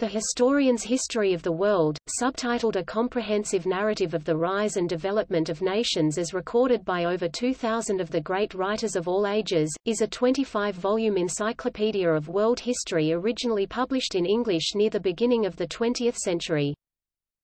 The Historian's History of the World, subtitled A Comprehensive Narrative of the Rise and Development of Nations as recorded by over 2,000 of the great writers of all ages, is a 25-volume encyclopedia of world history originally published in English near the beginning of the 20th century.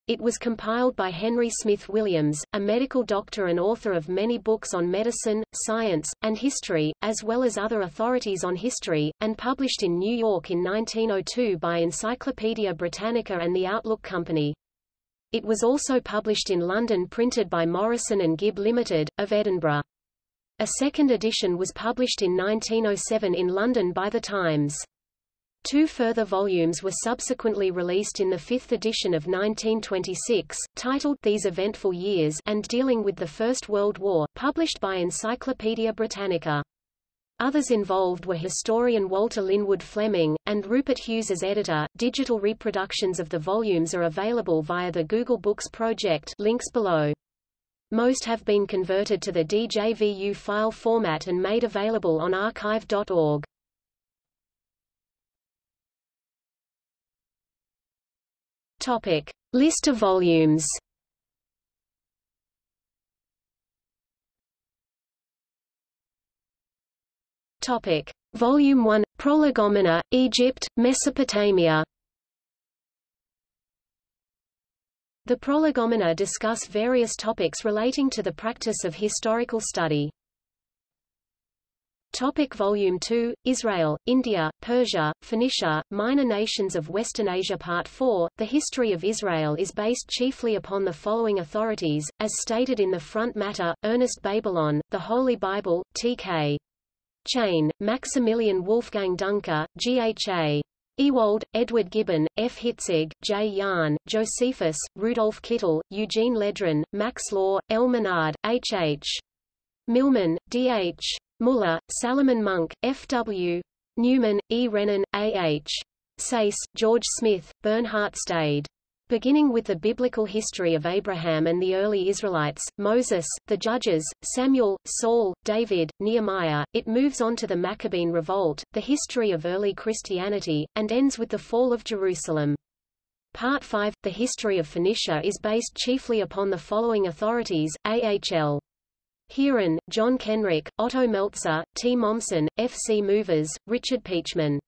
It was compiled by Henry Smith Williams, a medical doctor and author of many books on medicine, science, and history, as well as other authorities on history, and published in New York in 1902 by Encyclopaedia Britannica and the Outlook Company. It was also published in London printed by Morrison and Gibb Limited, of Edinburgh. A second edition was published in 1907 in London by The Times. Two further volumes were subsequently released in the fifth edition of 1926, titled These Eventful Years and dealing with the First World War, published by Encyclopaedia Britannica. Others involved were historian Walter Linwood Fleming, and Rupert Hughes as editor. Digital reproductions of the volumes are available via the Google Books project links below. Most have been converted to the DJVU file format and made available on archive.org. Topic: List of volumes. Topic: Volume 1: Prolegomena, Egypt, Mesopotamia. The Prolegomena discuss various topics relating to the practice of historical study. Topic Volume 2, Israel, India, Persia, Phoenicia, Minor Nations of Western Asia Part 4, The history of Israel is based chiefly upon the following authorities, as stated in the front matter, Ernest Babelon, The Holy Bible, T.K. Cheyne, Maximilian Wolfgang Duncker, G.H.A. Ewald, Edward Gibbon, F. Hitzig, J. Jahn, Josephus, Rudolf Kittel, Eugene Ledrain, Max Law, L. Menard, H. H. Milman, D. H. Muller, Salomon Munk, F.W. Newman, E. Renan, A.H. Sayce, George Smith, Bernhard Stade. Beginning with the biblical history of Abraham and the early Israelites, Moses, the Judges, Samuel, Saul, David, Nehemiah, it moves on to the Maccabean Revolt, the history of early Christianity, and ends with the fall of Jerusalem. Part 5, The History of Phoenicia is based chiefly upon the following authorities, A.H.L. Heeren, John Kenrick, Otto Meltzer, T. Mommsen, F. C. Movers, Richard Pietschmann.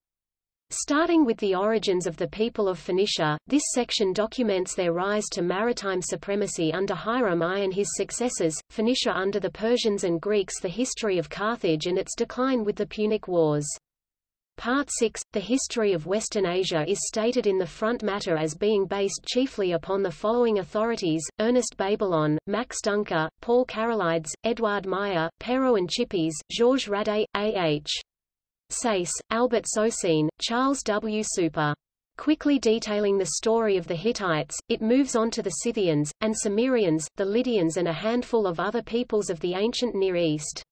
Starting with the origins of the people of Phoenicia, this section documents their rise to maritime supremacy under Hiram I and his successors, Phoenicia under the Persians and Greeks the history of Carthage and its decline with the Punic Wars. Part 6, The history of Western Asia is stated in the front matter as being based chiefly upon the following authorities, Ernest Babelon, Max Duncker, Paul Karolides, Edward Meyer, Perrot and Chipiez, Georges Radet, A.H. Sayce, Albert Socin, Charles W. Super. Quickly detailing the story of the Hittites, it moves on to the Scythians, and Cimmerians, the Lydians and a handful of other peoples of the ancient Near East.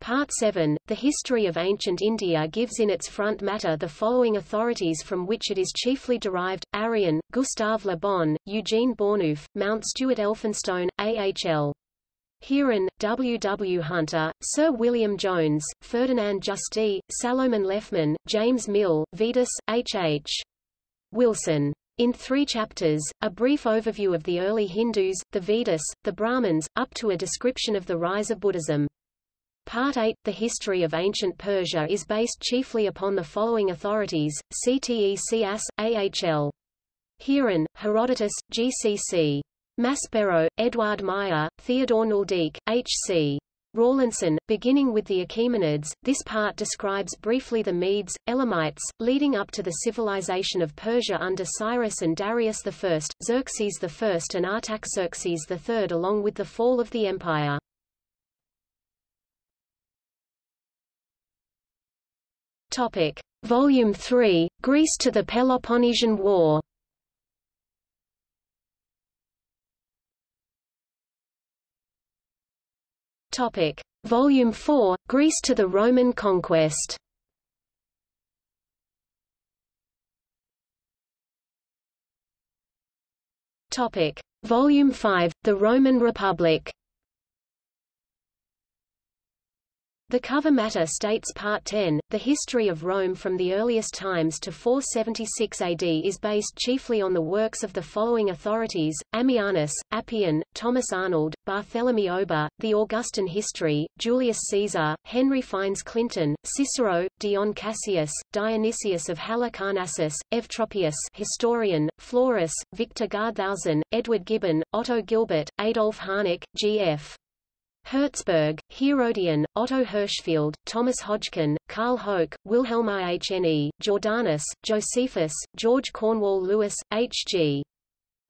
Part 7, The History of Ancient India gives in its front matter the following authorities from which it is chiefly derived, Arrian, Gustave Le Bon, Eugene Burnouf, Mount Stuart Elphinstone, A.H.L. Heeren, W. W. Hunter, Sir William Jones, Ferdinand Justi, Salomon Lefmann, James Mill, Vedas, H. H. Wilson. In three chapters, a brief overview of the early Hindus, the Vedas, the Brahmins, up to a description of the rise of Buddhism. Part 8, The History of Ancient Persia is based chiefly upon the following authorities, Ctesias, AHL. Heeren, Herodotus, GCC. Maspero, Edward Meyer, Theodore Nöldeke, H.C. Rawlinson, beginning with the Achaemenids, this part describes briefly the Medes, Elamites, leading up to the civilization of Persia under Cyrus and Darius I, Xerxes I and Artaxerxes III along with the fall of the empire. Topic. Volume 3, Greece to the Peloponnesian War Topic. Volume 4, Greece to the Roman conquest Topic. Volume 5, The Roman Republic The cover matter states Part 10, the history of Rome from the earliest times to 476 AD is based chiefly on the works of the following authorities, Ammianus, Appian, Thomas Arnold, Barthélemy Ober, The Augustan History, Julius Caesar, Henry Fynes Clinton, Cicero, Dion Cassius, Dionysius of Halicarnassus, Eutropius historian, Florus, Victor Gardthausen, Edward Gibbon, Otto Gilbert, Adolf Harnack, G.F. Herzberg, Herodian, Otto Hirschfeld, Thomas Hodgkin, Carl Hoche, Wilhelm Ihne, Jordanes, Josephus, George Cornewall Lewis, H.G.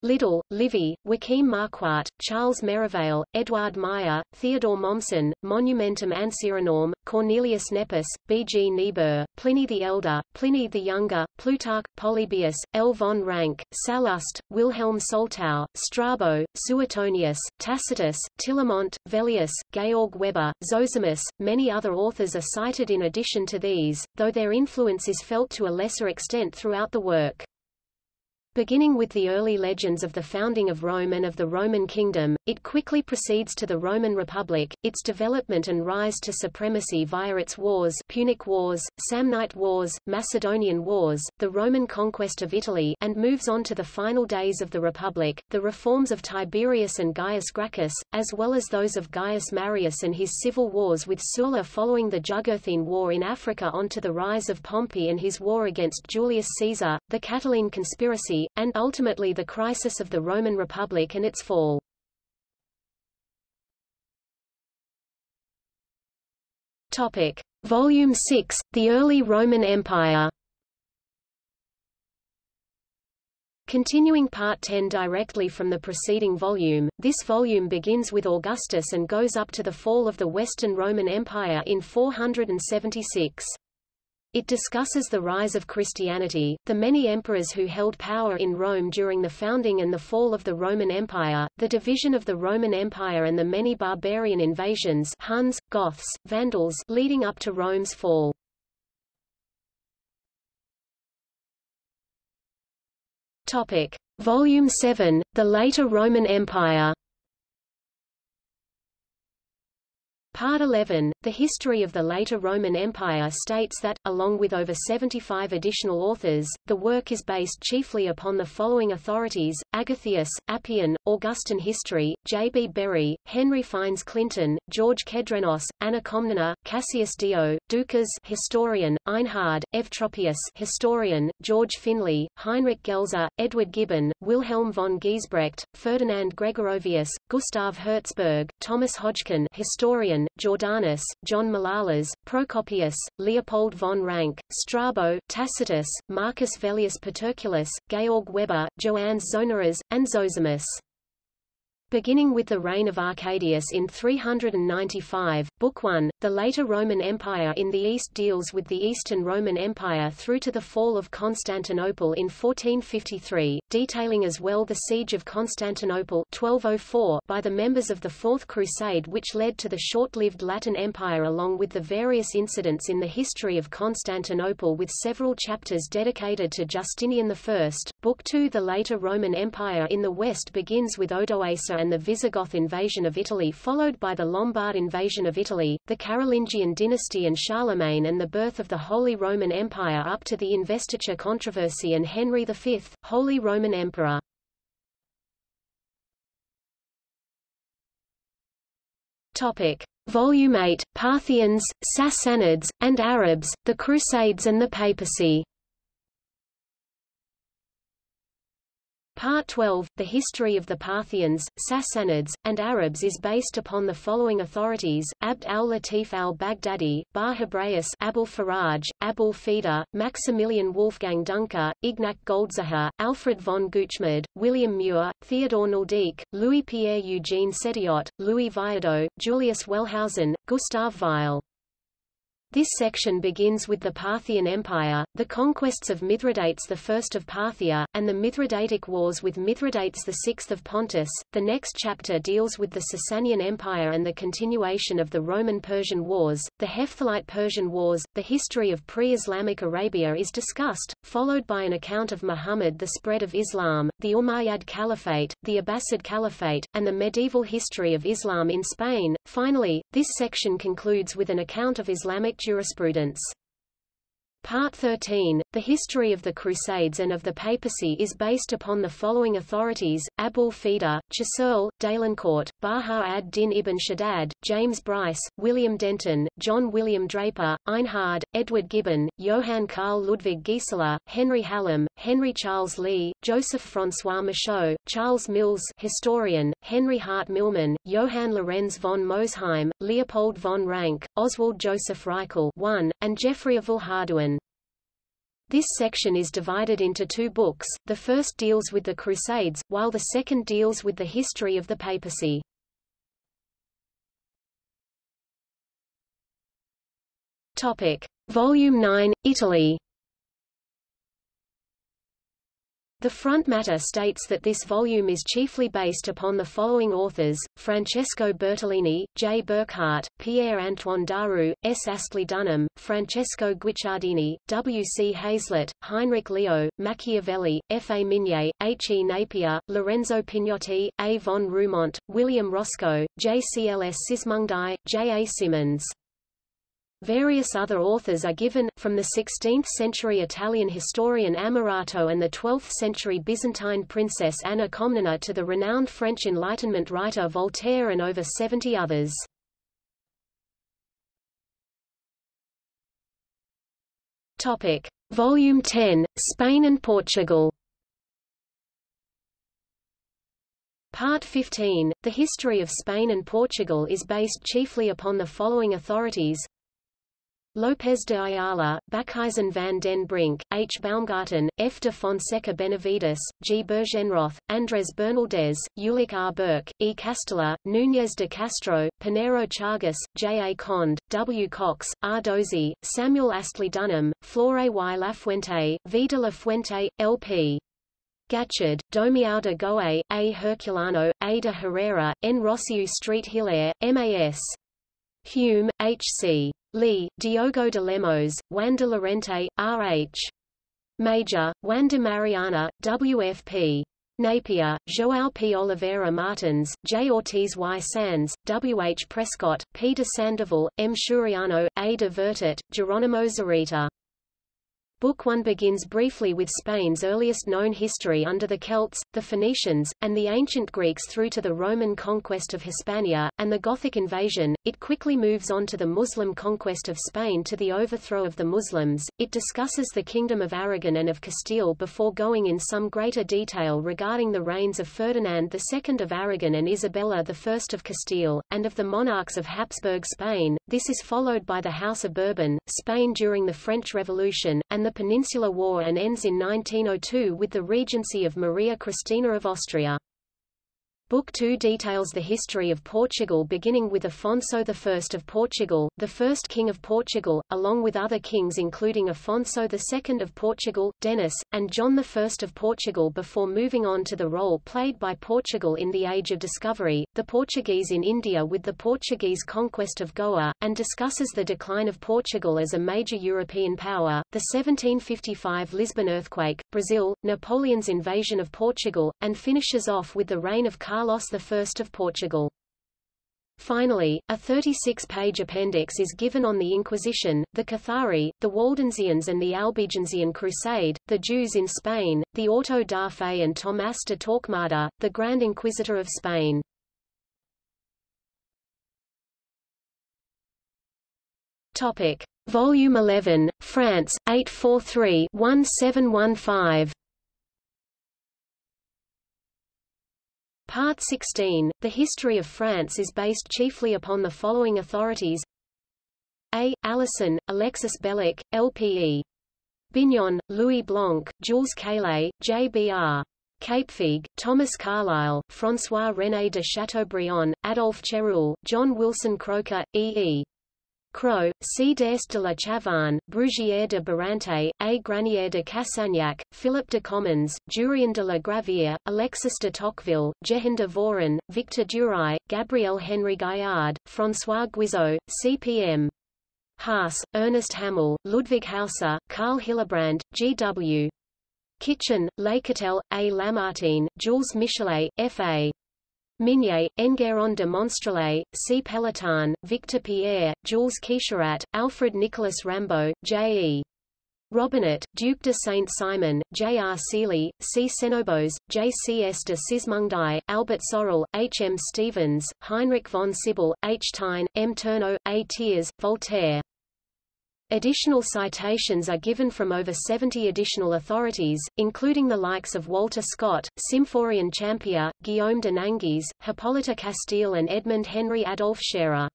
Liddell, Livy, Joachim Marquardt, Charles Merivale, Edward Meyer, Theodore Mommsen, Monumentum Ancyranum, Cornelius Nepos, B. G. Niebuhr, Pliny the Elder, Pliny the Younger, Plutarch, Polybius, L. von Ranke, Sallust, Wilhelm Soltau, Strabo, Suetonius, Tacitus, Tillemont, Velleius, Georg Weber, Zosimus. Many other authors are cited in addition to these, though their influence is felt to a lesser extent throughout the work. Beginning with the early legends of the founding of Rome and of the Roman kingdom, it quickly proceeds to the Roman Republic, its development and rise to supremacy via its wars Punic Wars, Samnite Wars, Macedonian Wars, the Roman conquest of Italy and moves on to the final days of the Republic, the reforms of Tiberius and Gaius Gracchus, as well as those of Gaius Marius and his civil wars with Sulla following the Jugurthine War in Africa on to the rise of Pompey and his war against Julius Caesar, the Catiline conspiracy, and ultimately the crisis of the Roman Republic and its fall. Topic. Volume 6, The Early Roman Empire Continuing Part 10 directly from the preceding volume, this volume begins with Augustus and goes up to the fall of the Western Roman Empire in 476. It discusses the rise of Christianity, the many emperors who held power in Rome during the founding and the fall of the Roman Empire, the division of the Roman Empire and the many barbarian invasions Huns, Goths, Vandals leading up to Rome's fall. Topic. Volume 7, The Later Roman Empire Part 11, The History of the Later Roman Empire states that, along with over 75 additional authors, the work is based chiefly upon the following authorities, Agathias, Appian, Augustan History, J. B. Bury, Henry Fynes Clinton, George Kedrenos, Anna Komnene, Cassius Dio, Ducas historian, Einhard, Eutropius historian, George Finlay, Heinrich Gelzer, Edward Gibbon, Wilhelm von Giesebrecht, Ferdinand Gregorovius, Gustav Hertzberg, Thomas Hodgkin historian, Jordanes, John Malalas, Procopius, Leopold von Ranke, Strabo, Tacitus, Marcus Velleius Paterculus, Georg Weber, Joannes Zonaras, and Zosimus. Beginning with the reign of Arcadius in 395, Book 1, the later Roman Empire in the East deals with the Eastern Roman Empire through to the fall of Constantinople in 1453, detailing as well the siege of Constantinople 1204 by the members of the Fourth Crusade which led to the short-lived Latin Empire along with the various incidents in the history of Constantinople with several chapters dedicated to Justinian I. Book 2 The later Roman Empire in the West begins with Odoacer and the Visigoth invasion of Italy followed by the Lombard invasion of Italy, the Carolingian dynasty and Charlemagne and the birth of the Holy Roman Empire up to the investiture controversy and Henry V, Holy Roman Emperor. Topic. Volume 8, Parthians, Sassanids, and Arabs, the Crusades and the Papacy Part 12, The History of the Parthians, Sassanids, and Arabs is based upon the following authorities, Abd al-Latif al-Baghdadi, Bar Hebraeus Abul Faraj, Abul Fida, Maximilian Wolfgang Duncker, Ignac Goldziher, Alfred von Gutschmid, William Muir, Theodore Nöldeke, Louis-Pierre Eugene Sédillot, Louis Viardot, Julius Wellhausen, Gustav Weil. This section begins with the Parthian Empire, the conquests of Mithridates I of Parthia, and the Mithridatic Wars with Mithridates VI of Pontus. The next chapter deals with the Sasanian Empire and the continuation of the Roman-Persian Wars, the Hephthalite Persian Wars, the history of pre-Islamic Arabia is discussed, followed by an account of Muhammad the spread of Islam, the Umayyad Caliphate, the Abbasid Caliphate, and the medieval history of Islam in Spain. Finally, This section concludes with an account of Islamic jurisprudence. Part 13, The History of the Crusades and of the Papacy is based upon the following authorities, Abul Fida, Chasseul, Dalencourt, Baha ad-Din ibn Shaddad, James Bryce, William Denton, John William Draper, Einhard, Edward Gibbon, Johann Karl Ludwig Gieseler, Henry Hallam, Henry Charles Lea, Joseph François Michaud, Charles Mills historian, Henry Hart Milman, Johann Lorenz von Mosheim, Leopold von Ranke, Oswald Joseph Reichel 1, and Geoffrey of Villehardouin. This section is divided into two books, the first deals with the Crusades, while the second deals with the history of the papacy. Topic. Volume 9, Italy The front matter states that this volume is chiefly based upon the following authors, Francesco Bertolini, J. Burckhardt, Pierre-Antoine Daru, S. Astley Dunham, Francesco Guicciardini, W. C. Hazlitt, Heinrich Leo, Machiavelli, F. A. Mignet, H. E. Napier, Lorenzo Pignotti, A. von Reumont, William Roscoe, J. C. L. S. Sismondi, J. A. Symonds. Various other authors are given, from the 16th-century Italian historian Ammirato and the 12th-century Byzantine princess Anna Komnene to the renowned French Enlightenment writer Voltaire and over 70 others. Topic. Volume 10, Spain and Portugal Part 15, The History of Spain and Portugal is based chiefly upon the following authorities Lopez de Ayala, Bakhuizen van den Brink, H. Baumgarten, F. de Fonseca Benavides, G. Bergenroth, Andres Bernaldez, Ulick R. Burke, E. Castella, Núñez de Castro, Pinheiro Chagas, J. A. Cond, W. Cox, R. Dozy, Samuel Astley Dunham, Flore y Lafuente, V. de la Fuente, L. P. Gachard, Domiao de Goe, A. Herculano, A. de Herrera, N. Rossiu Street Hilaire, M.A.S. Hume, H. Lee, Diogo de Lemos, Juan de Lorente, R.H. Major, Juan de Mariana, W.F.P. Napier, João P. Oliveira Martins, J. Ortiz y Sanz, W. H. Prescott, P. de Sandoval, M. Shuriano, A. de Vertet, Geronimo Zurita. Book 1 begins briefly with Spain's earliest known history under the Celts, the Phoenicians, and the ancient Greeks through to the Roman conquest of Hispania, and the Gothic invasion. It quickly moves on to the Muslim conquest of Spain to the overthrow of the Muslims. It discusses the Kingdom of Aragon and of Castile before going in some greater detail regarding the reigns of Ferdinand II of Aragon and Isabella I of Castile, and of the monarchs of Habsburg Spain. This is followed by the House of Bourbon, Spain during the French Revolution, and the Peninsular War and ends in 1902 with the regency of Maria Cristina of Austria. Book 2 details the history of Portugal beginning with Afonso I of Portugal, the first king of Portugal, along with other kings including Afonso II of Portugal, Denis, and John I of Portugal before moving on to the role played by Portugal in the Age of Discovery, the Portuguese in India with the Portuguese conquest of Goa, and discusses the decline of Portugal as a major European power, the 1755 Lisbon earthquake, Brazil, Napoleon's invasion of Portugal, and finishes off with the reign of Carlos Carlos I of Portugal. Finally, a 36-page appendix is given on the Inquisition, the Cathari, the Waldensians and the Albigensian Crusade, the Jews in Spain, the Auto da Fe and Tomás de Torquemada, the Grand Inquisitor of Spain. Topic. Volume 11, France, 843-1715 Part 16, The History of France is based chiefly upon the following authorities A. Alison, Alexis Bellic, L.P.E. Bignon, Louis Blanc, Jules Caillet, J.B.R. Capefigue, Thomas Carlyle, François-René de Chateaubriand, Adolphe Chéruel, John Wilson Croker, E.E. Crowe, C. d'Est de la Chavanne, Brugière de Barante, A. Granier de Cassagnac, Philip de Commons, Jurien de la Gravière, Alexis de Tocqueville, Jehan de Voren, Victor Duruy, Gabriel Henry Gaillard, François Guizot, C.P.M. Haas, Ernest Hamel, Ludwig Hauser, Karl Hillebrand, G.W. Kitchin, Leycatel, A. Lamartine, Jules Michelet, F.A. Mignet, Enguerrand de Monstrelet, C. Pelletan, Victor Pierre, Jules Quicherat, Alfred Nicolas Rambaud, J. E. Robinet, Duc de Saint-Simon, J. R. Seeley, C. Seignobos, J. C. S. de Sismondi, Albert Sorel, H. M. Stephens, Heinrich von Sybel, H. Taine, M. Turno, A. Thiers, Voltaire. Additional citations are given from over 70 additional authorities, including the likes of Walter Scott, Symphorien Champier, Guillaume de Nangis, Hippolyte Castille and Edmund Henry Adolph Scherer.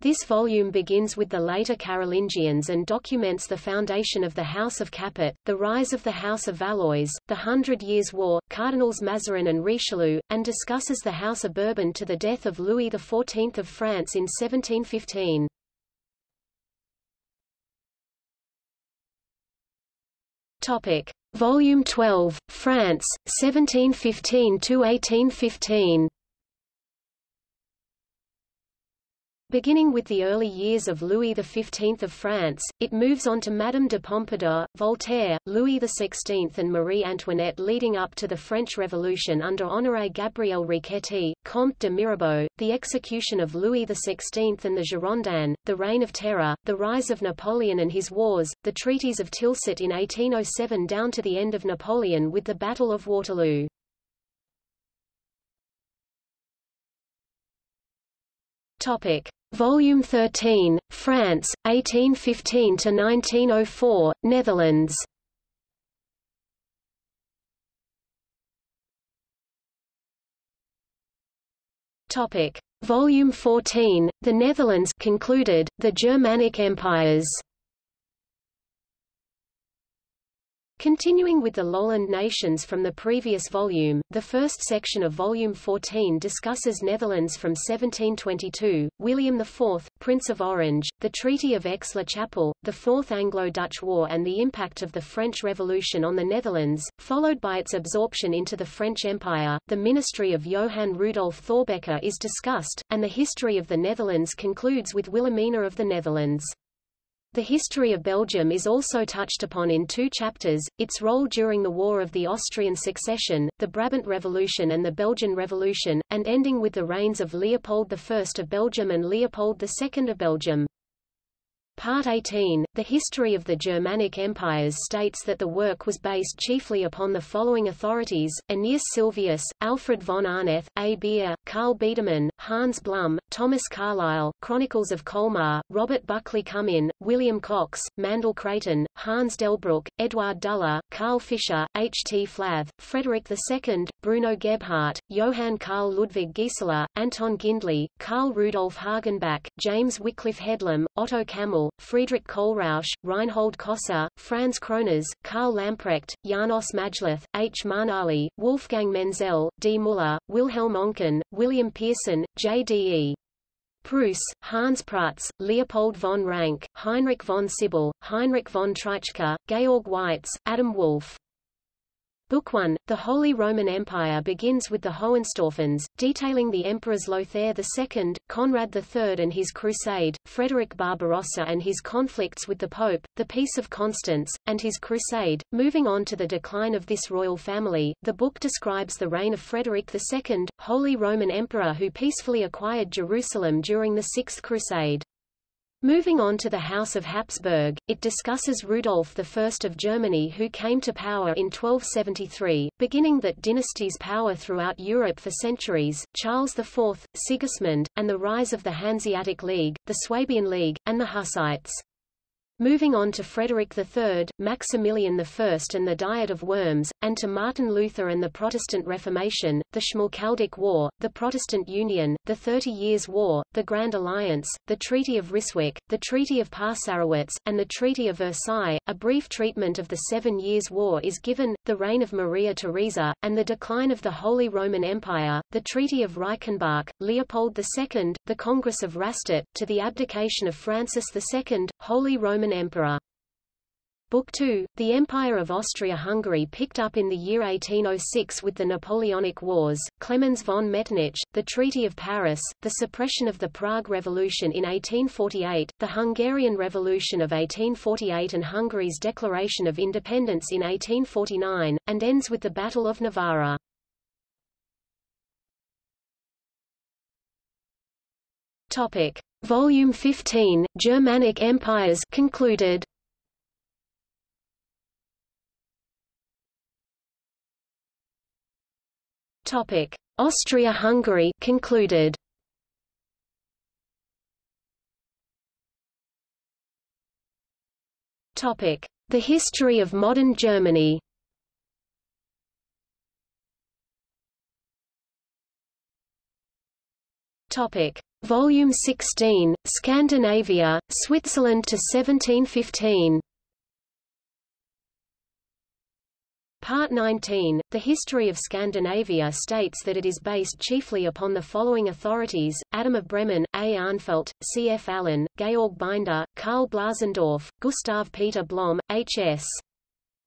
This volume begins with the later Carolingians and documents the foundation of the House of Capet, the rise of the House of Valois, the Hundred Years' War, Cardinals Mazarin and Richelieu, and discusses the House of Bourbon to the death of Louis XIV of France in 1715. Topic. Volume 12, France, 1715–1815 Beginning with the early years of Louis XV of France, it moves on to Madame de Pompadour, Voltaire, Louis XVI and Marie Antoinette leading up to the French Revolution under Honoré Gabriel Riquetti, Comte de Mirabeau, the execution of Louis XVI and the Girondins, the Reign of Terror, the rise of Napoleon and his wars, the treaties of Tilsit in 1807 down to the end of Napoleon with the Battle of Waterloo. Topic. Volume 13, France, 1815–1904, Netherlands Topic. Volume 14, The Netherlands concluded, The Germanic Empires Continuing with the lowland nations from the previous volume, the first section of Volume 14 discusses Netherlands from 1722, William IV, Prince of Orange, the Treaty of Aix-la-Chapelle, the Fourth Anglo-Dutch War and the impact of the French Revolution on the Netherlands, followed by its absorption into the French Empire. The ministry of Johann Rudolf Thorbecke is discussed, and the history of the Netherlands concludes with Wilhelmina of the Netherlands. The history of Belgium is also touched upon in two chapters, its role during the War of the Austrian Succession, the Brabant Revolution and the Belgian Revolution, and ending with the reigns of Leopold I of Belgium and Leopold II of Belgium. Part 18, The History of the Germanic Empires states that the work was based chiefly upon the following authorities, Aeneas Sylvius, Alfred von Arneth, A. Beer, Karl Biedermann, Hans Blum, Thomas Carlyle, Chronicles of Colmar, Robert Buckley Cummin, William Cox, Mandell Creighton, Hans Delbruck, Edward Duller, Carl Fischer, H. T. Flath, Frederick II, Bruno Gebhardt, Johann Karl Ludwig Gieseler, Anton Gindely, Karl Rudolf Hagenbach, James Wycliffe Headlam, Otto Friedrich Kohlrausch, Reinhold Koser, Franz Kroners, Karl Lamprecht, Janos Majlath, H. Manali, Wolfgang Menzel, D. Muller, Wilhelm Oncken, William Pearson, J. D. E. Preuss, Hans Prutz, Leopold von Ranke, Heinrich von Sybel, Heinrich von Treitschke, Georg Waitz, Adam Wolff. Book 1, The Holy Roman Empire begins with the Hohenstaufens, detailing the emperors Lothair II, Conrad III and his crusade, Frederick Barbarossa and his conflicts with the Pope, the Peace of Constance, and his crusade. Moving on to the decline of this royal family, the book describes the reign of Frederick II, Holy Roman Emperor who peacefully acquired Jerusalem during the Sixth Crusade. Moving on to the House of Habsburg, it discusses Rudolf I of Germany who came to power in 1273, beginning that dynasty's power throughout Europe for centuries, Charles IV, Sigismund, and the rise of the Hanseatic League, the Swabian League, and the Hussites. Moving on to Frederick III, Maximilian I and the Diet of Worms, and to Martin Luther and the Protestant Reformation, the Schmalkaldic War, the Protestant Union, the Thirty Years' War, the Grand Alliance, the Treaty of Ryswick, the Treaty of Passarowitz, and the Treaty of Versailles. A brief treatment of the Seven Years' War is given, the reign of Maria Theresa, and the decline of the Holy Roman Empire, the Treaty of Reichenbach, Leopold II, the Congress of Rastatt, to the abdication of Francis II, Holy Roman emperor. Book 2, The Empire of Austria-Hungary picked up in the year 1806 with the Napoleonic Wars, Clemens von Metternich, the Treaty of Paris, the suppression of the Prague Revolution in 1848, the Hungarian Revolution of 1848 and Hungary's declaration of independence in 1849, and ends with the Battle of Novara. Topic. Volume 15, Germanic Empires concluded. Topic: Austria-Hungary concluded. Topic: The history of modern Germany. Topic: Volume 16, Scandinavia, Switzerland to 1715. Part 19, The History of Scandinavia states that it is based chiefly upon the following authorities, Adam of Bremen, A. Arnfeldt, C. F. Allen, Georg Binder, Karl Blasendorf, Gustav Peter Blom, H. S.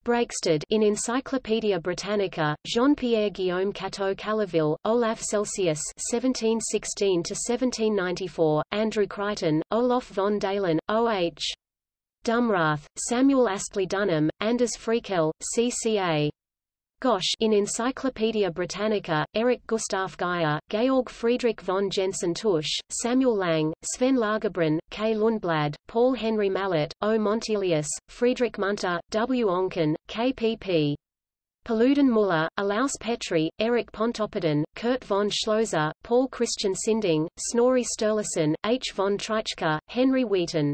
Breakstead in Encyclopædia Britannica, Jean-Pierre Guillaume Cateau Calaville, Olaf Celsius (1716–1794), Andrew Crichton, Olaf von Dalen, O.H. Dumrath, Samuel Astley Dunham, Anders Fryxell, CCA. Gosch in Encyclopaedia Britannica, Eric Gustav Geijer, Georg Friedrich von Jensen Tusch, Samuel Lang, Sven Lagerbrunn, K. Lundblad, Paul Henry Mallet, O. Montelius, Friedrich Munter, W. Onken, K. P. P. Paludan Muller, Olaus Petri, Eric Pontoppidan, Kurt von Schlosser, Paul Christian Sinding, Snorri Sturluson, H. von Treitschke, Henry Wheaton.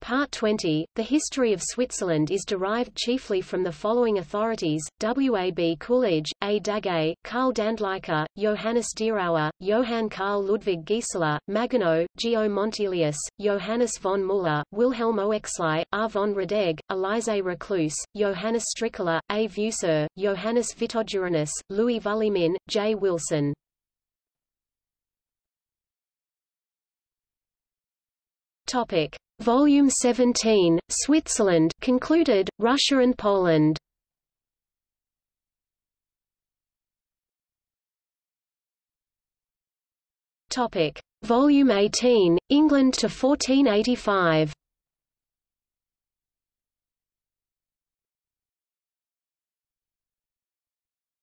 Part 20, The History of Switzerland is derived chiefly from the following authorities, W. A. B. Coolidge, A. Daguet, Karl Dändliker, Johannes Dierauer, Johann Karl Ludwig Gieseler, Maginot, Geo Montelius, Johannes von Muller, Wilhelm Oechsli, R. von Radeg, Elise Reclus, Johannes Strickeler, A. Vusser, Johannes Vitoduranus, Louis Vulliemin, J. Wilson. Topic. Volume 17, Switzerland concluded, Russia and Poland. Topic. Volume 18, England to 1485.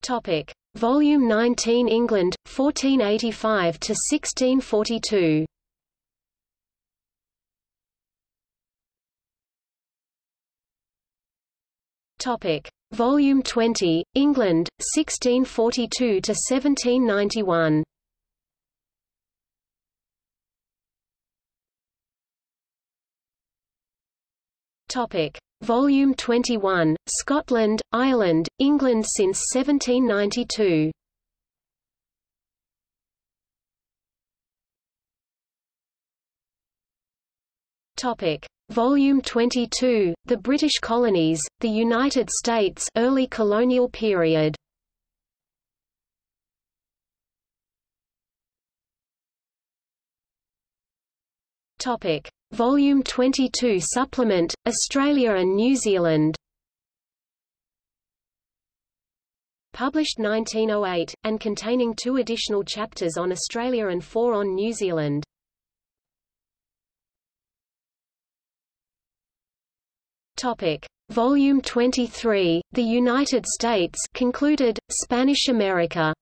Topic. Volume 19 England, 1485 to 1642. Topic: Volume 20, England, 1642 to 1791. Topic: Volume 21, Scotland, Ireland, England since 1792. Topic: Volume 22, The British Colonies, The United States Early Colonial Period. Topic: Volume 22 Supplement, Australia and New Zealand. Published 1908, and containing two additional chapters on Australia and four on New Zealand. Topic: Volume 23, The United States concluded, Spanish America.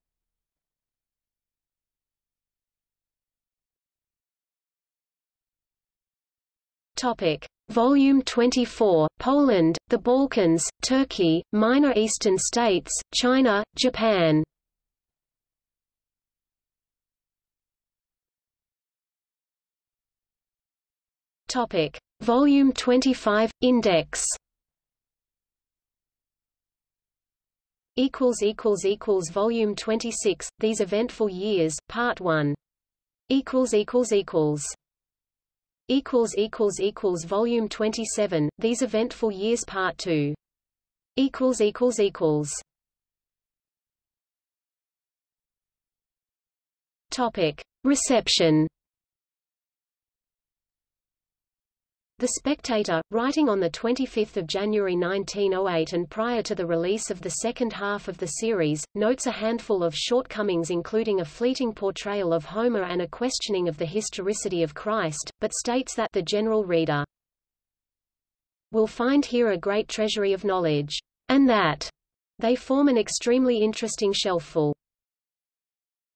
Topic: Volume 24, Poland, the Balkans, Turkey, Minor Eastern States, China, Japan. Topic: Volume 25 Index. Equals equals equals volume 26 these eventful years part 1 equals equals equals. Equals equals equals volume 27 these eventful years part 2 equals equals equals. Topic. Reception The Spectator, writing on 25 January 1908 and prior to the release of the second half of the series, notes a handful of shortcomings including a fleeting portrayal of Homer and a questioning of the historicity of Christ, but states that the general reader will find here a great treasury of knowledge, and that they form an extremely interesting shelfful.